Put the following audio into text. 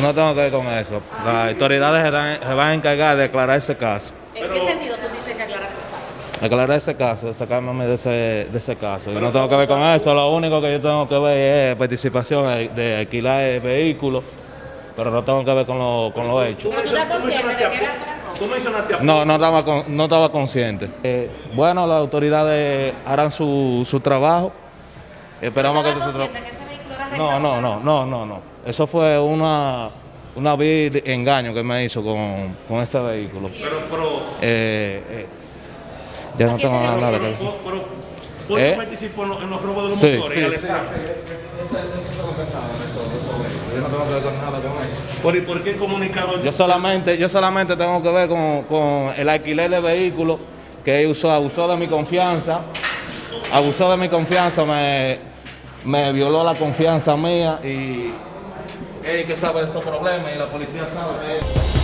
No tengo que ver con eso. Las autoridades se, dan- se van a encargar de aclarar ese caso. ¿En qué sentido tú dices que aclarar ese caso? Aclarar ese caso, de sacarme de ese, de ese caso. Yo no tengo que ver con eso. Lo único que yo tengo que ver es participación de, alquilar el vehículo, pero no tengo que ver con lo, con lo hecho. Pero tú estás consciente de que era Tú mencionaste a No, no estaba, con- no estaba consciente. Eh, bueno, las autoridades harán su, su trabajo. Esperamos que ¿Tú su estabas trabajo. consciente que era No, no, no, no, no, no. Eso fue una, una vil engaño que me hizo con, con ese vehículo. Pero, pero, Eh, eh, ya no ¿A quién tengo te nada, nada pero, que pero, pero, ¿por ¿Eh? qué participó en los, en los robos de los Sí, motores? sí, sí? Yo no tengo que ver con nada con eso. ¿Por, por qué comunicado? Yo solamente, yo solamente tengo que ver con, con el alquiler de vehículo que él usó, abusó de mi confianza, abusó de mi confianza, me, me violó la confianza mía y él que sabe de esos problemas y la policía sabe que